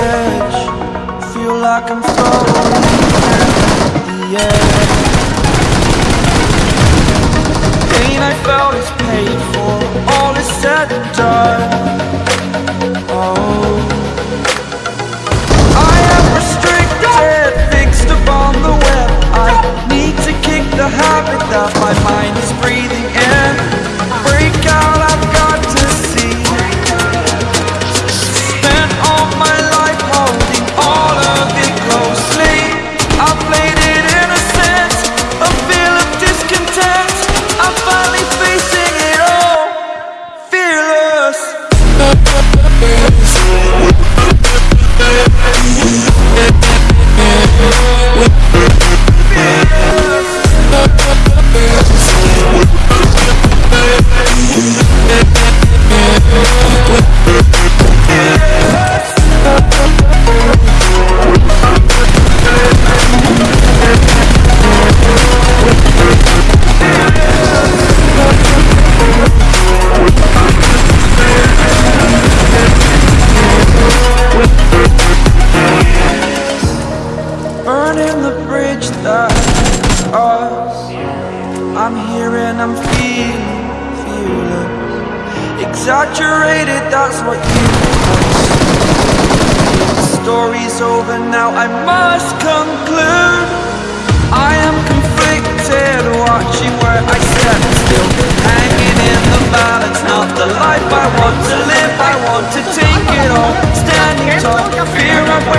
edge. Feel like I'm falling at the edge. I'm here and I'm feeling, Exaggerated, that's what you think The story's over now, I must conclude. I am conflicted, watching where I step still Hanging in the balance, not the life I want to live. I want to take it all, standing tall Fear I